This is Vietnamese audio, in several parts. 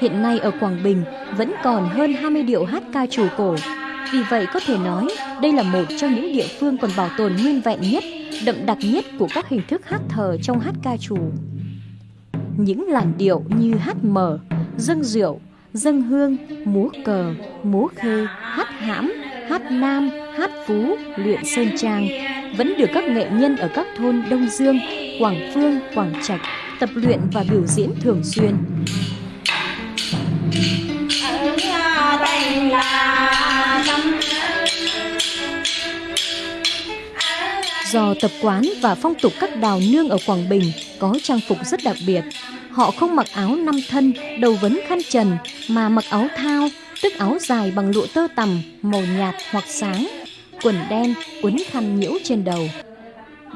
Hiện nay ở Quảng Bình vẫn còn hơn 20 điệu hát ca trù cổ. Vì vậy có thể nói đây là một trong những địa phương còn bảo tồn nguyên vẹn nhất, đậm đặc nhất của các hình thức hát thờ trong hát ca trù. Những làn điệu như hát mở, dâng rượu, dâng hương, múa cờ, múa khê, hát hãm, hát nam, hát phú, luyện sơn trang vẫn được các nghệ nhân ở các thôn Đông Dương, Quảng Phương, Quảng Trạch tập luyện và biểu diễn thường xuyên. Do tập quán và phong tục các đào nương ở Quảng Bình có trang phục rất đặc biệt, họ không mặc áo năm thân, đầu vấn khăn trần mà mặc áo thao, tức áo dài bằng lụa tơ tằm, màu nhạt hoặc sáng, quần đen, quấn khăn nhiễu trên đầu.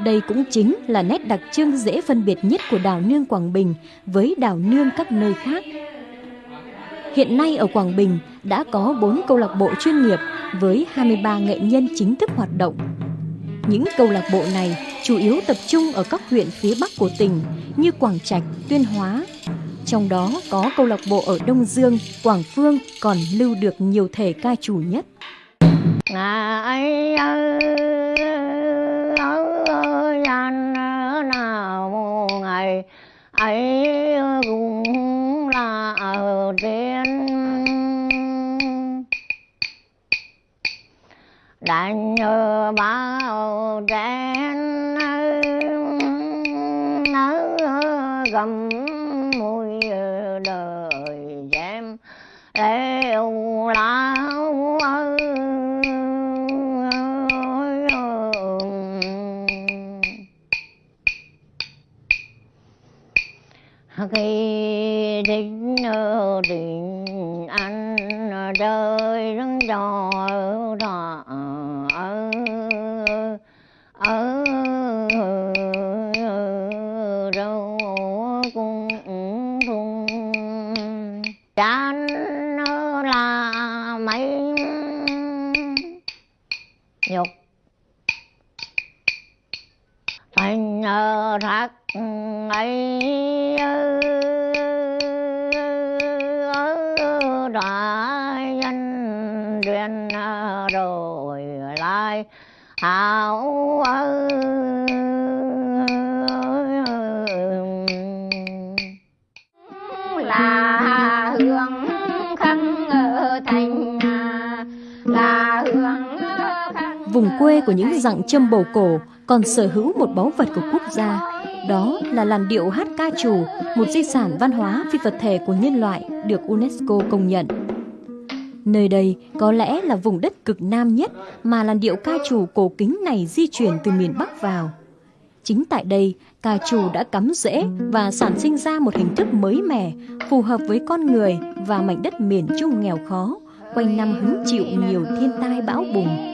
Đây cũng chính là nét đặc trưng dễ phân biệt nhất của đào nương Quảng Bình với đào nương các nơi khác. Hiện nay ở Quảng Bình đã có 4 câu lạc bộ chuyên nghiệp với 23 nghệ nhân chính thức hoạt động. Những câu lạc bộ này chủ yếu tập trung ở các huyện phía Bắc của tỉnh như Quảng Trạch, Tuyên Hóa. Trong đó có câu lạc bộ ở Đông Dương, Quảng Phương còn lưu được nhiều thể ca chủ nhất. Ngài ơi, nào ngày ấy cũng là ở trên nhờ bao trẻ nở gầm mùi đời em đều lão ơi khi đến tình trò trò ở ở đâu cũng thùng chán là mấy nhục. Thành thác ấy ơi hảo là hương khăn thành là hương Vùng quê của những dặng châm bầu cổ còn sở hữu một báu vật của quốc gia. Đó là làn điệu hát ca trù, một di sản văn hóa phi vật thể của nhân loại được UNESCO công nhận. Nơi đây có lẽ là vùng đất cực nam nhất mà làn điệu ca trù cổ kính này di chuyển từ miền Bắc vào. Chính tại đây, ca trù đã cắm rễ và sản sinh ra một hình thức mới mẻ, phù hợp với con người và mảnh đất miền Trung nghèo khó, quanh năm hứng chịu nhiều thiên tai bão bùng.